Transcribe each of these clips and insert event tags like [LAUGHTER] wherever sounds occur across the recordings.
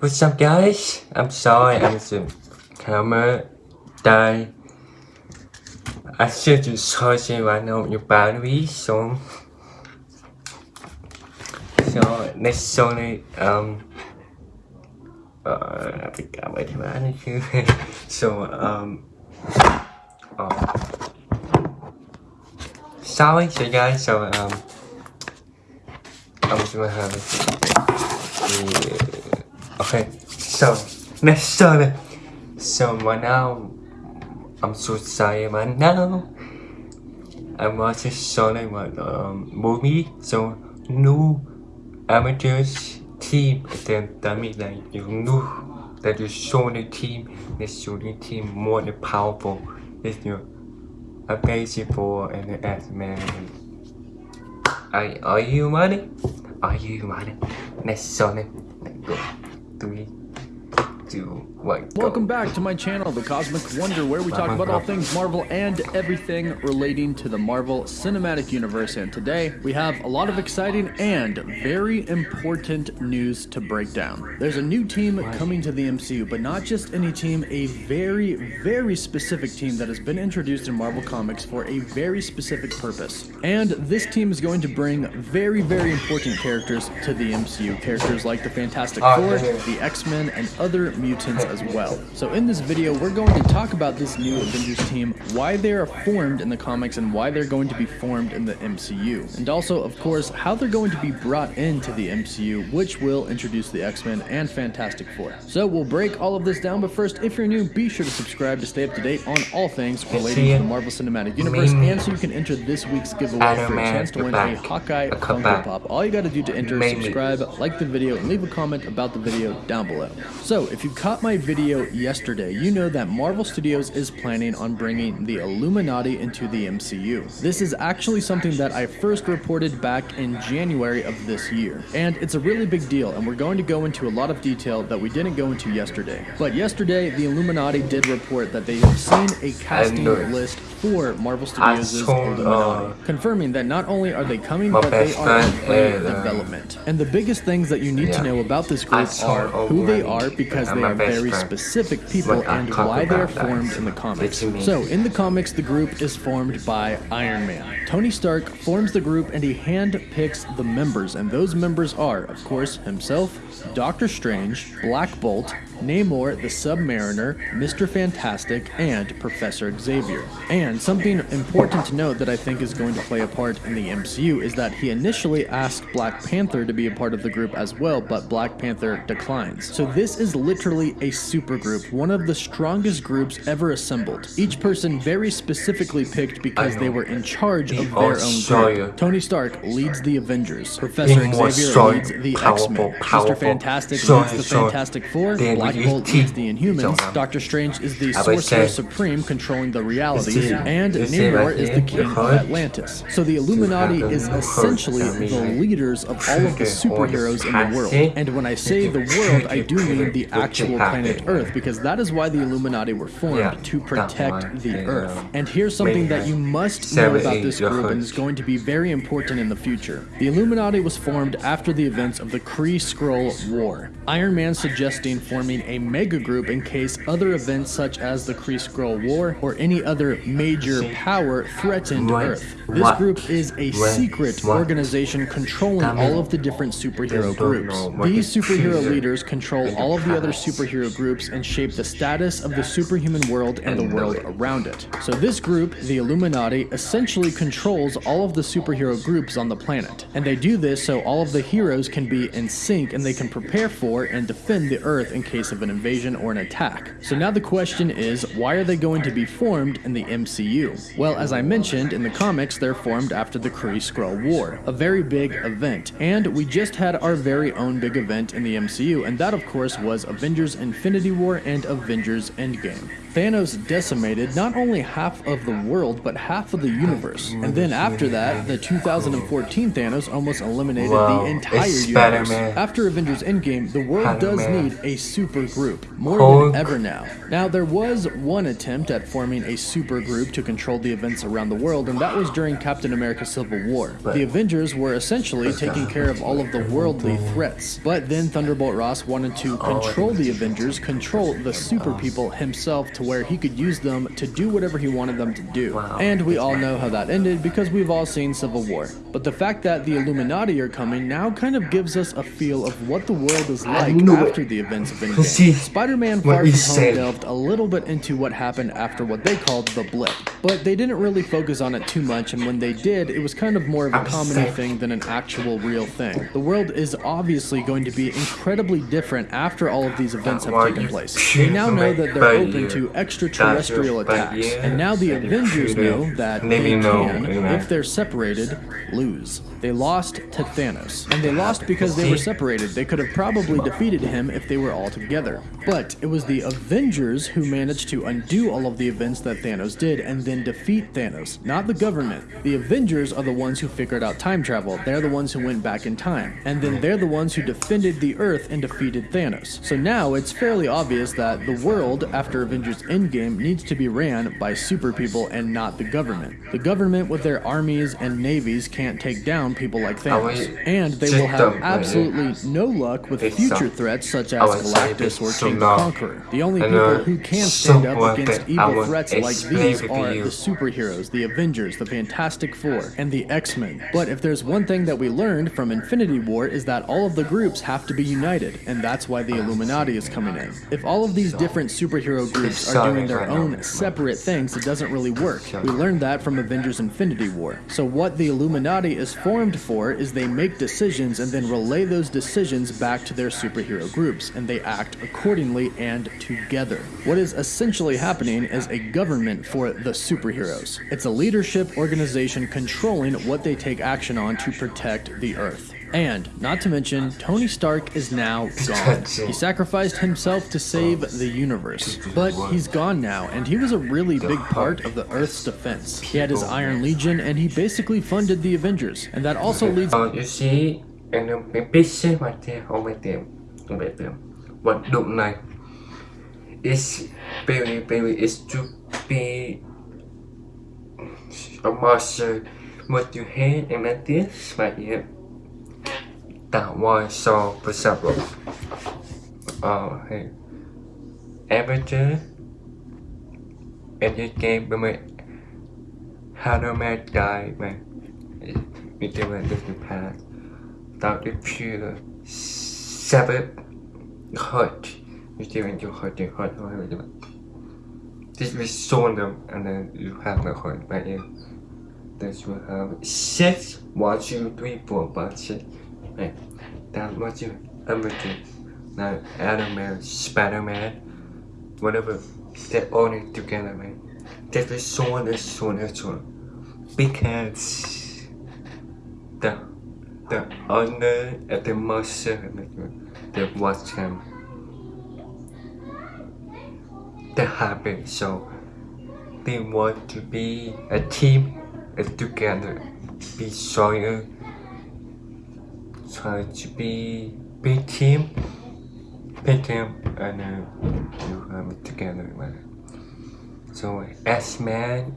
What's up guys? I'm sorry I'm the camera died. I should just search it right now your battery so so next Sony um uh I forgot what the [LAUGHS] so um oh sorry so guys so um I'm just gonna have yeah. Okay so Sony so right now I'm so sorry right now I'm watching what um movie. So new amateurs team. Then that means that you know that you Sony team. The Sony team more than powerful. Is your amazing for and as man are, are you ready? Are you Sony let's go 等于九。Go. Welcome back to my channel, The Cosmic Wonder, where we talk about all things Marvel and everything relating to the Marvel Cinematic Universe. And today, we have a lot of exciting and very important news to break down. There's a new team coming to the MCU, but not just any team, a very, very specific team that has been introduced in Marvel Comics for a very specific purpose. And this team is going to bring very, very important characters to the MCU. Characters like the Fantastic Oh, Four, the X-Men, and other mutants as well. So in this video, we're going to talk about this new Avengers team, why they are formed in the comics, and why they're going to be formed in the MCU. And also, of course, how they're going to be brought into the MCU, which will introduce the X-Men and Fantastic Four. So we'll break all of this down, but first, if you're new, be sure to subscribe to stay up to date on all things relating to the Marvel Cinematic Universe, and so you can enter this week's giveaway for a chance to win a. Hawkeye A Funko. Pop. All you gotta do to enter is subscribe, like the video, and leave a comment about the video down below. So, if you caught my video yesterday, you know that Marvel Studios is planning on bringing the Illuminati into the MCU. This is actually something that I first reported back in January of this year, and it's a really big deal, and we're going to go into a lot of detail that we didn't go into yesterday. But yesterday, the Illuminerdi did report that they have seen a casting list for Marvel Studios' Illuminati, uh, confirming that not only are they coming, but they are in uh, development. And the biggest things that you need to know about this group are who they are because they are best very specific people and why they are formed in the comics. What you mean? So in the comics, the group is formed by Iron Man. Tony Stark forms the group and he hand-picks the members, and those members are, of course, himself, Doctor Strange, Black Bolt, Namor the Submariner, Mr. Fantastic, and Professor Xavier. And something important to note that I think is going to play a part in the MCU is that he initially asked Black Panther to be a part of the group as well, but Black Panther declines. So this is literally a supergroup, one of the strongest groups ever assembled. Each person very specifically picked because they were in charge of their own group. Tony Stark leads the Avengers. Professor Xavier leads the X-Men. Mr. Fantastic leads the. Fantastic Four. Black Bolt leads the Inhumans. Um, Doctor Strange is the Sorcerer Supreme controlling the realities, and Namor is the king of Atlantis. So the Illuminati is essentially the leaders of all of the trigger [LAUGHS] all the superheroes in the world. And when I say the [LAUGHS] world, I do mean the actual planet Earth, because that is why the Illuminati were formed to protect the Earth. um, And here's something that you must know about this group, and is going to be very important in the future. The Illuminati was formed after the events of the Kree Skrull War. Iron Man suggesting forming a mega group in case other events such as the Kree Skrull War or any other major power threatened Earth. This group is a secret organization controlling all of the different superhero groups. These superhero leaders control all of the other superhero groups and shape the status of the superhuman world and the world around it. So this group, the Illuminati, essentially controls all of the superhero groups on the planet. And they do this so all of the heroes can be in sync and they can prepare for and defend the Earth in case of an invasion or an attack. So now the question is, why are they going to be formed in the MCU? Well, as I mentioned, in the comics, they're formed after the Kree Skrull War, a very big event. And we just had our very own big event in the MCU, and that of course was Avengers Infinity War and Avengers Endgame. Thanos decimated not only half of the world, but half of the universe. And then after that, the 2014 Thanos almost eliminated Wow, the entire universe. After Avengers Endgame, the world does need a super group, more Hulk. than ever now. Now, there was one attempt at forming a super group to control the events around the world, and that was during Captain America Civil War. The Avengers were essentially taking care of all of the worldly threats. But then Thunderbolt Ross wanted to control the Avengers, control the super people himself to where he could use them to do whatever he wanted them to do. And we all know how that ended because we've all seen Civil War. But the fact that the Illuminati are coming now kind of gives us a feel of what the world is like knew it. after the events of See, Endgame. Spider-Man what Far From Home delved a little bit into what happened after what they called the blip. But they didn't really focus on it too much, and when they did, it was kind of more of a I'm comedy thing than an actual real thing. The world is obviously going to be incredibly different after all of these events have taken place. shoot They now know that they're open here? To extraterrestrial attacks, and now the. Avengers know that they can, if they're separated, lose. They lost to Thanos, and they lost because they were separated. They could have probably defeated him if they were all together. But it was the Avengers who managed to undo all of the events that Thanos did and then defeat Thanos, not the government. The Avengers are the ones who figured out time travel. They're the ones who went back in time. And then they're the ones who defended the Earth and defeated Thanos. So now it's fairly obvious that the world, after Avengers Endgame, needs to be ran by super people and not the government. The government, with their armies and navies, can't take down people like Thanos. And they will have absolutely no luck with future threats such as Galactus or Kang the. Conqueror. The only people uh, who can stand up against evil threats like these are the superheroes, the Avengers, the Fantastic Four, and the X-Men. But if there's one thing that we learned from Infinity War is that all of the groups have to be united, and that's why the Illuminati is coming in. If all of these different superhero groups are doing their own separate things, it doesn't really work. We learned that from Avengers Infinity War. So what the Illuminati is formed for is they make decisions and then relay those decisions back to their superhero groups, and they act accordingly and together. What is essentially happening is a government for the superheroes. It's a leadership organization controlling what they take action on to protect the Earth. And, not to mention, Tony Stark is now gone. [LAUGHS] He sacrificed himself to save the universe. But he's gone now, and he was a really big part of the Earth's defense. He had his Iron Legion, and he basically funded the Avengers. And that also leads Uh, you see, and cái picture right there on my them, on my them. What look like is very, very, is to be a monster. What you had and like this right here. That voi so với Oh, rồi ờ hay em với chứ em với kem với mẹ Hanoma died mà mình tìm lại được những phá tạo tiếp chưa là Sabbath hurt mình heart, lại được hurt thì hurt thôi rồi bạn This we sold them and then you have the heart, by you Then you have 6 3 4 5 6 Hey, that's what you ever did. Now, Adam Man, Spider Man, whatever, They own all together, man. This is so and so and so. Because the the owner and the master, they watch him. They're happy, so they want to be a team and together be stronger try to be big team big team and uh, you it together man. so as man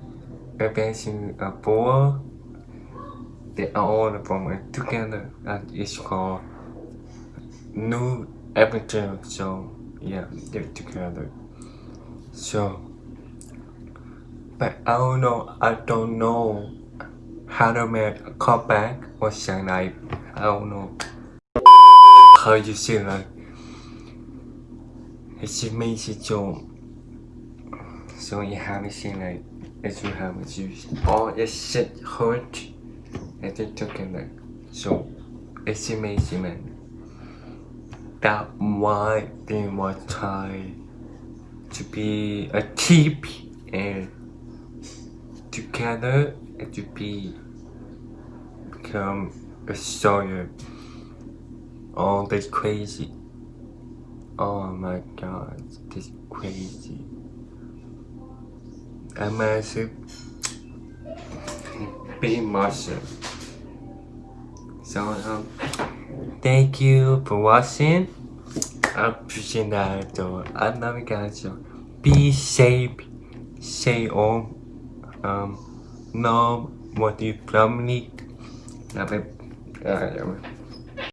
Avenging a four. They are all from it together and it's called New Adventure. So yeah they're together. So but I don't know I don't know how to make a callback or something like I don't know. How you say like it's amazing so so you have say like as you have to use all the shit hurt and they together so it's amazing man. That why they were trying to be a team and together and to be become a soldier. Oh, that's crazy. Oh my god, this crazy. I'm massive. Be Marshall. So um, thank you for watching. I appreciate that. So I love you guys. Be safe. Stay home. Um, love what you family. Love it. Uh,